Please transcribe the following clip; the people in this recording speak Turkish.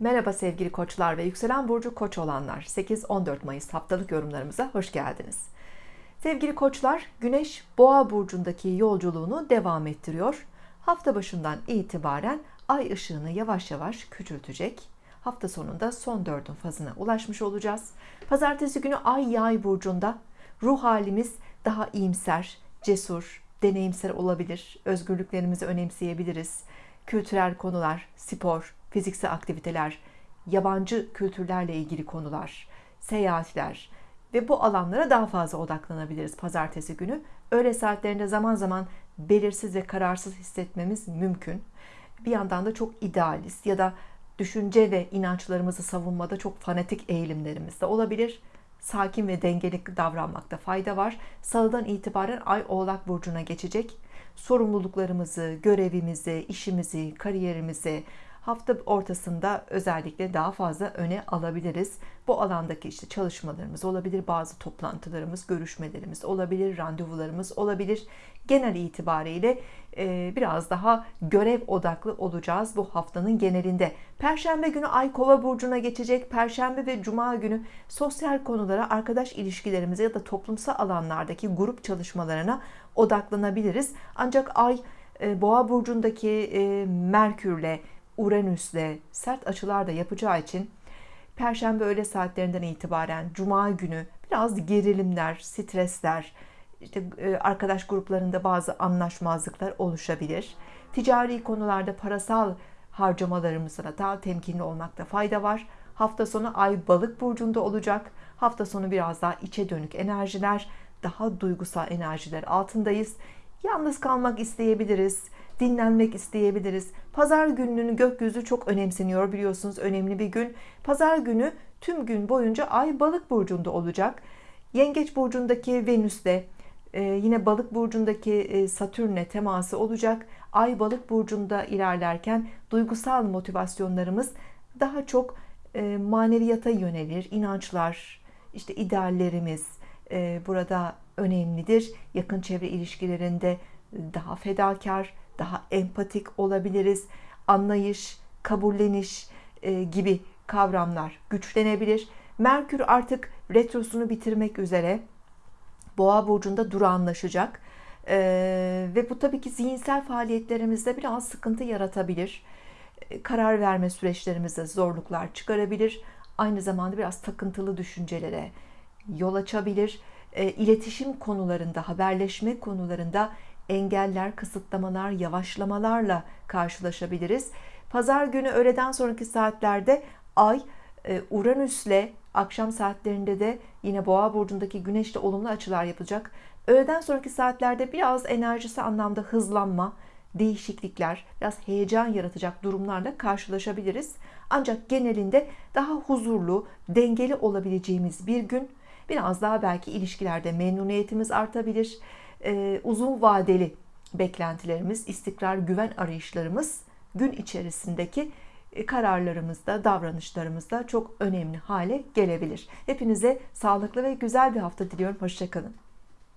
Merhaba sevgili koçlar ve yükselen burcu koç olanlar. 8-14 Mayıs haftalık yorumlarımıza hoş geldiniz. Sevgili koçlar güneş boğa burcundaki yolculuğunu devam ettiriyor. Hafta başından itibaren ay ışığını yavaş yavaş küçültecek. Hafta sonunda son dördün fazına ulaşmış olacağız. Pazartesi günü ay yay burcunda. Ruh halimiz daha iyimser cesur deneyimsel olabilir. Özgürlüklerimizi önemseyebiliriz kültürel konular spor fiziksel aktiviteler, yabancı kültürlerle ilgili konular, seyahatler ve bu alanlara daha fazla odaklanabiliriz pazartesi günü. Öğle saatlerinde zaman zaman belirsiz ve kararsız hissetmemiz mümkün. Bir yandan da çok idealist ya da düşünce ve inançlarımızı savunmada çok fanatik eğilimlerimiz de olabilir. Sakin ve dengeli davranmakta fayda var. Salıdan itibaren Ay Oğlak Burcu'na geçecek. Sorumluluklarımızı, görevimizi, işimizi, kariyerimizi, hafta ortasında özellikle daha fazla öne alabiliriz. Bu alandaki işte çalışmalarımız olabilir, bazı toplantılarımız, görüşmelerimiz olabilir, randevularımız olabilir. Genel itibariyle e, biraz daha görev odaklı olacağız bu haftanın genelinde. Perşembe günü Ay Kova burcuna geçecek. Perşembe ve Cuma günü sosyal konulara, arkadaş ilişkilerimize ya da toplumsal alanlardaki grup çalışmalarına odaklanabiliriz. Ancak Ay e, Boğa burcundaki e, Merkürle Uranüs'le sert açılar da yapacağı için Perşembe öğle saatlerinden itibaren Cuma günü biraz gerilimler, stresler, işte e, arkadaş gruplarında bazı anlaşmazlıklar oluşabilir. Ticari konularda parasal harcamalarımızda daha temkinli olmakta fayda var. Hafta sonu Ay Balık burcunda olacak. Hafta sonu biraz daha içe dönük enerjiler, daha duygusal enerjiler altındayız. Yalnız kalmak isteyebiliriz dinlenmek isteyebiliriz. Pazar gününün gökyüzü çok önemseniyor biliyorsunuz önemli bir gün. Pazar günü tüm gün boyunca ay balık burcunda olacak. Yengeç burcundaki Venüs'te e, yine balık burcundaki e, Satürn'le teması olacak. Ay balık burcunda ilerlerken duygusal motivasyonlarımız daha çok e, maneviyata yönelir. inançlar, işte ideallerimiz burada önemlidir. Yakın çevre ilişkilerinde daha fedakar, daha empatik olabiliriz. Anlayış, kabulleniş e, gibi kavramlar güçlenebilir. Merkür artık retrosunu bitirmek üzere Boğa burcunda durağanlaşacak. Ee, ve bu tabii ki zihinsel faaliyetlerimizde biraz sıkıntı yaratabilir. Ee, karar verme süreçlerimizde zorluklar çıkarabilir. Aynı zamanda biraz takıntılı düşüncelere yol açabilir. Ee, iletişim konularında, haberleşme konularında engeller, kısıtlamalar, yavaşlamalarla karşılaşabiliriz. Pazar günü öğleden sonraki saatlerde Ay e, Uranüs'le akşam saatlerinde de yine Boğa burcundaki Güneş'le olumlu açılar yapacak. Öğleden sonraki saatlerde biraz enerjisi anlamda hızlanma, değişiklikler, biraz heyecan yaratacak durumlarla karşılaşabiliriz. Ancak genelinde daha huzurlu, dengeli olabileceğimiz bir gün. Biraz daha belki ilişkilerde memnuniyetimiz artabilir e, uzun vadeli beklentilerimiz, istikrar, güven arayışlarımız gün içerisindeki e, kararlarımızda, davranışlarımızda çok önemli hale gelebilir. Hepinize sağlıklı ve güzel bir hafta diliyorum. Hoşçakalın.